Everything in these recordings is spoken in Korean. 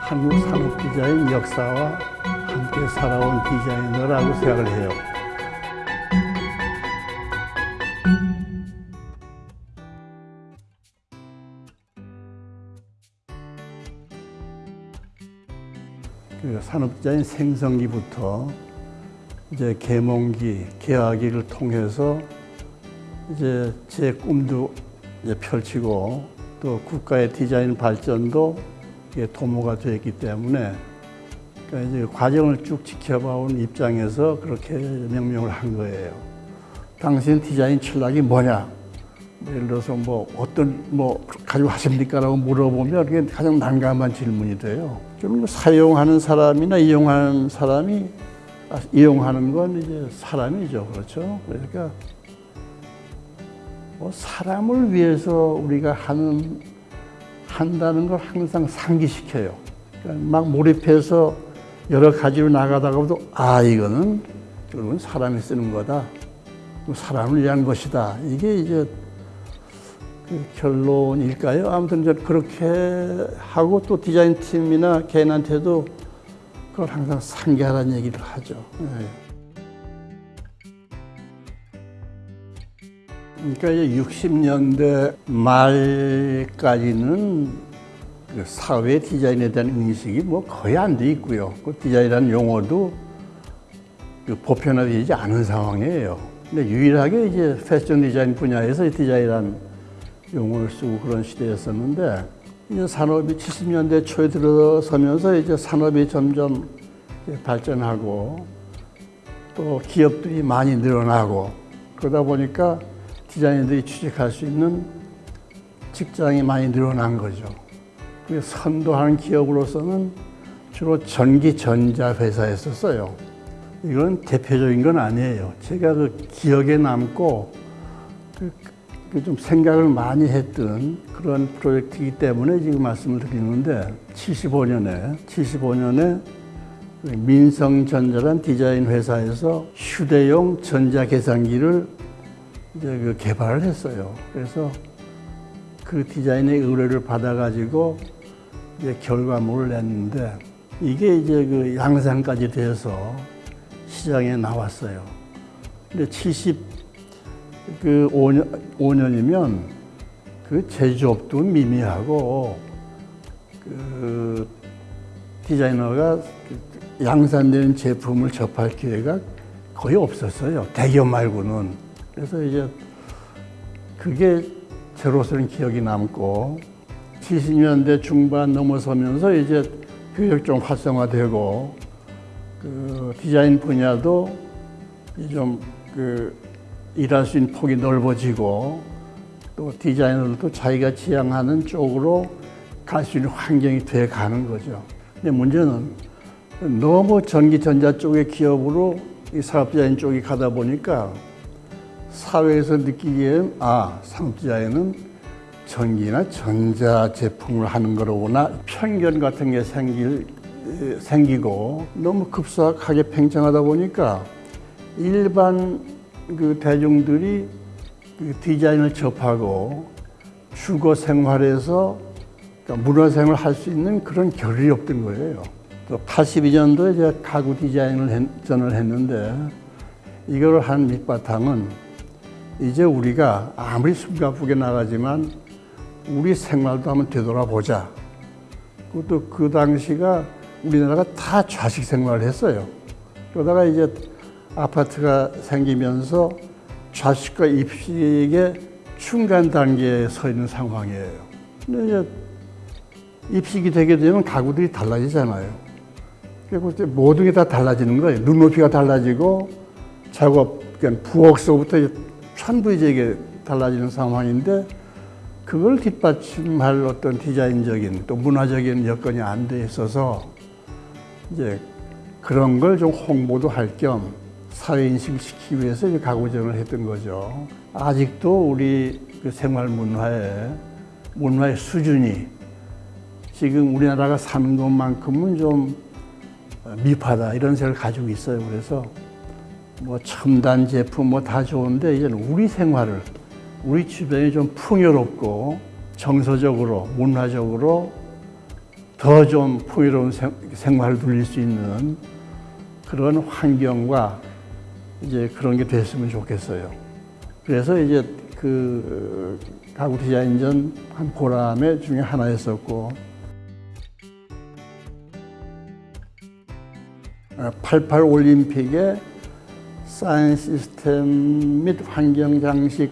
한국 산업 디자인 역사와 함께 살아온 디자이너라고 생각을 해요. 그 산업 디자인 생성기부터 이제 계몽기, 개화기를 통해서 이제 제 꿈도 이제 펼치고 또 국가의 디자인 발전도 도모가 되었기 때문에 그러니까 이제 과정을 쭉 지켜봐온 입장에서 그렇게 명명을 한 거예요. 당신 디자인 철학이 뭐냐? 예를 들어서 뭐 어떤 뭐 가지고 하십니까라고 물어보면 그게 가장 난감한 질문이 돼요. 좀 사용하는 사람이나 이용하는 사람이 아, 이용하는 건 이제 사람이죠, 그렇죠? 그러니까 뭐 사람을 위해서 우리가 하는 한다는 걸 항상 상기시켜요. 그러니까 막 몰입해서 여러 가지로 나가다가도 아 이거는 결국은 사람이 쓰는 거다. 사람을 위한 것이다. 이게 이제 그 결론일까요? 아무튼 이제 그렇게 하고 또 디자인 팀이나 개인한테도 그걸 항상 상기하라는 얘기를 하죠. 네. 그러니까 이제 60년대 말까지는 그 사회 디자인에 대한 인식이 뭐 거의 안 돼 있고요. 그 디자인이라는 용어도 그 보편화되지 않은 상황이에요. 근데 유일하게 이제 패션 디자인 분야에서 디자인이라는 용어를 쓰고 그런 시대였었는데 이제 산업이 70년대 초에 들어서면서 이제 산업이 점점 발전하고 또 기업들이 많이 늘어나고 그러다 보니까 디자이너들이 취직할 수 있는 직장이 많이 늘어난 거죠. 그 선도하는 기업으로서는 주로 전기 전자 회사였었어요. 이건 대표적인 건 아니에요. 제가 그 기억에 남고 그, 좀 생각을 많이 했던 그런 프로젝트이기 때문에 지금 말씀을 드리는데 75년에 75년에 민성전자란 디자인 회사에서 휴대용 전자 계산기를 이제 그 개발을 했어요. 그래서 그 디자인의 의뢰를 받아가지고 이제 결과물을 냈는데 이게 이제 그 양산까지 돼서 시장에 나왔어요. 근데 70, 그 5년, 5년 이면 그 제조업도 미미하고 그 디자이너가 양산되는 제품을 접할 기회가 거의 없었어요. 대기업 말고는. 그래서 이제 그게 저로서는 기억이 남고 70년대 중반 넘어서면서 이제 교육 좀 활성화되고 그 디자인 분야도 좀그 일할 수 있는 폭이 넓어지고 또 디자이너들도 자기가 지향하는 쪽으로 갈 수 있는 환경이 돼 가는 거죠. 근데 문제는 너무 전기 전자 쪽의 기업으로 이 사업 디자인 쪽이 가다 보니까 사회에서 느끼기엔 아 상업디자인은 전기나 전자 제품을 하는 거로구나 편견 같은 게 생길, 생기고 너무 급속하게 팽창하다 보니까 일반 그 대중들이 그 디자인을 접하고 주거 생활에서 그러니까 문화 생활을 할수 있는 그런 겨를이 없던 거예요. 또 82년도에 제가 가구 디자인을 전을 했는데 이걸 한 밑바탕은 이제 우리가 아무리 숨가쁘게 나가지만 우리 생활도 한번 되돌아보자. 그것도 그 당시가 우리나라가 다 좌식 생활을 했어요. 그러다가 이제 아파트가 생기면서 좌식과 입식의 중간 단계에 서 있는 상황이에요. 근데 이제 입식이 되게 되면 가구들이 달라지잖아요. 이제 모든 게 다 달라지는 거예요. 눈높이가 달라지고 작업, 부엌서부터 천부적이게 달라지는 상황인데 그걸 뒷받침할 어떤 디자인적인 또 문화적인 여건이 안 돼 있어서 이제 그런 걸 좀 홍보도 할 겸 사회인식을 시키기 위해서 이제 가구점을 했던 거죠. 아직도 우리 그 생활 문화의 문화의 수준이 지금 우리나라가 사는 것만큼은 좀 미흡하다 이런 생각을 가지고 있어요. 그래서 뭐 첨단 제품 뭐 다 좋은데 이제는 우리 생활을 우리 주변이 좀 풍요롭고 정서적으로 문화적으로 더 좀 풍요로운 생, 생활을 누릴 수 있는 그런 환경과 이제 그런 게 됐으면 좋겠어요. 그래서 이제 그 가구 디자인전 한 보람의 중에 하나였었고 88 올림픽에 사인 시스템 및 환경 장식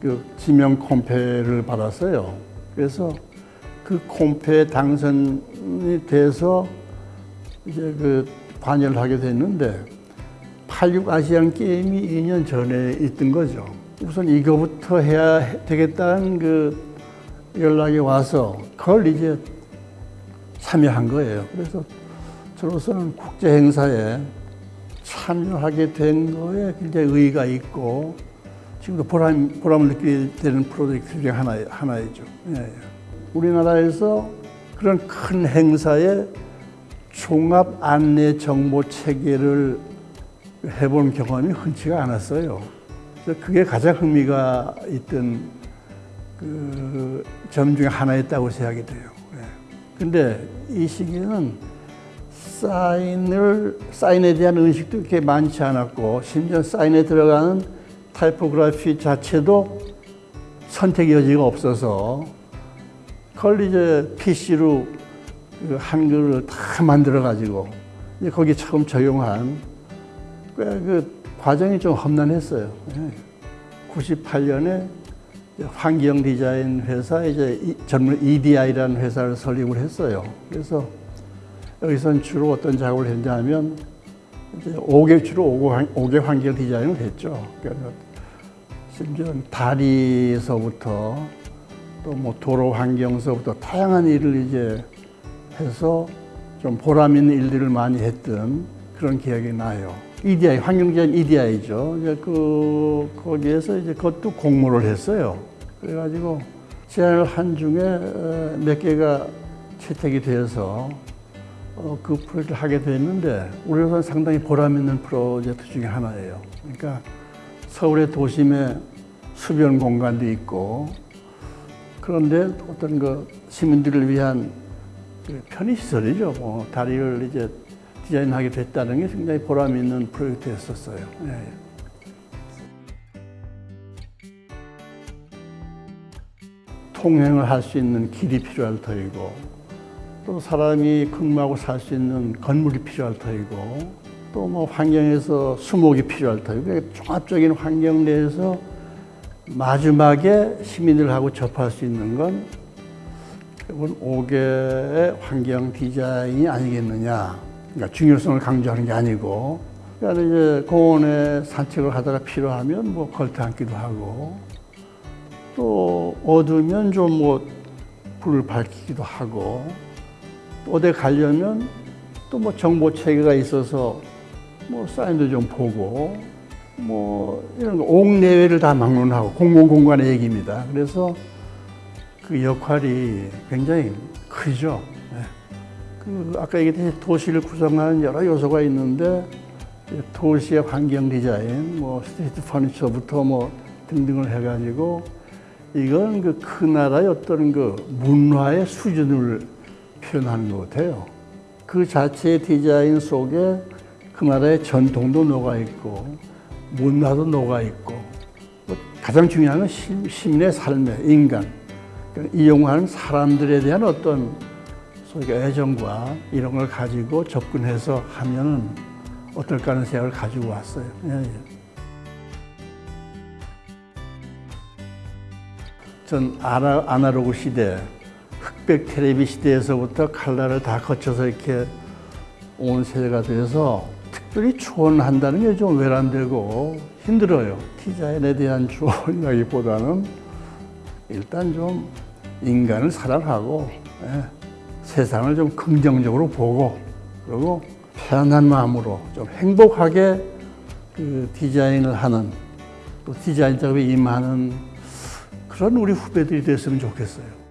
그 지명 콤페를 받았어요. 그래서 그 콤페에 당선이 돼서 이제 그 관여를 하게 됐는데 86 아시안 게임이 2년 전에 있던 거죠. 우선 이거부터 해야 되겠다는 그 연락이 와서 그걸 이제 참여한 거예요. 그래서 저로서는 국제 행사에 참여하게 된 거에 굉장히 의의가 있고 지금도 보람, 보람을 느끼게 되는 프로젝트 중에 하나, 하나이죠. 예, 예. 우리나라에서 그런 큰 행사에 종합 안내 정보 체계를 해본 경험이 흔치가 않았어요. 그래서 그게 가장 흥미가 있던 그 점 중에 하나였다고 생각이 돼요. 예. 근데 이 시기에는 사인을 사인에 대한 의식도 그렇게 많지 않았고 심지어 사인에 들어가는 타이포그래피 자체도 선택 여지가 없어서 그걸 이제 PC로 그 한글을 다 만들어 가지고 이제 거기 처음 적용한 그 과정이 좀 험난했어요. 98년에 환경 디자인 회사 이제 전문 EDI라는 회사를 설립을 했어요. 그래서 여기서는 주로 어떤 작업을 했냐면 이제 5개 주로 5개 환경 디자인을 했죠. 그러니까 심지어 다리에서부터 또 뭐 도로 환경서부터 다양한 일을 이제 해서 좀 보람 있는 일들을 많이 했던 그런 기억이 나요. EDI 환경 디자인 EDI죠. 이제 그 거기에서 이제 그것도 공모를 했어요. 그래가지고 제안을 한 중에 어, 몇 개가 채택이 되어서 어, 그 프로젝트를 하게 됐는데 우리로서는 상당히 보람 있는 프로젝트 중에 하나예요. 그러니까 서울의 도심에 수변 공간도 있고 그런데 어떤 그 시민들을 위한 그 편의시설이죠. 뭐 다리를 이제 디자인하게 됐다는 게 굉장히 보람 있는 프로젝트였었어요. 예. 통행을 할 수 있는 길이 필요할 터이고 또 사람이 근무하고 살 수 있는 건물이 필요할 터이고 또 뭐 환경에서 수목이 필요할 터이고 종합적인 환경 내에서 마지막에 시민들하고 접할 수 있는 건 그건 5개의 환경 디자인이 아니겠느냐. 그러니까 중요성을 강조하는 게 아니고 그러니까 이제 공원에 산책을 하다가 필요하면 뭐 걸터 앉기도 하고 또 어두우면 좀 뭐 불을 밝히기도 하고 어디 가려면 또 뭐 정보 체계가 있어서 뭐 사인도 좀 보고 뭐 이런 거 옥내외를 다 막론하고 공공 공간의 얘기입니다. 그래서 그 역할이 굉장히 크죠. 네. 그 아까 얘기했듯이 도시를 구성하는 여러 요소가 있는데 도시의 환경 디자인, 뭐 street furniture부터 뭐 등등을 해가지고 이건 그그 나라의 어떤 그 문화의 수준을 표현하는 것 같아요. 그 자체의 디자인 속에 그 나라의 전통도 녹아 있고 문화도 녹아 있고 뭐 가장 중요한 건 시민의 삶의 인간 그러니까 이용하는 사람들에 대한 어떤 소위 애정과 이런 걸 가지고 접근해서 하면은 어떨까 하는 생각을 가지고 왔어요. 예, 예. 전 아나, 아나로그 시대 흑백 텔레비 시대에서부터 칼라를 다 거쳐서 이렇게 온 세대가 돼서 특별히 추원한다는 게 좀 외람되고 힘들어요. 디자인에 대한 추원이라기보다는 일단 좀 인간을 사랑하고 예, 세상을 좀 긍정적으로 보고 그리고 편안한 마음으로 좀 행복하게 그 디자인을 하는 또 디자인 작업에 임하는 그런 우리 후배들이 됐으면 좋겠어요.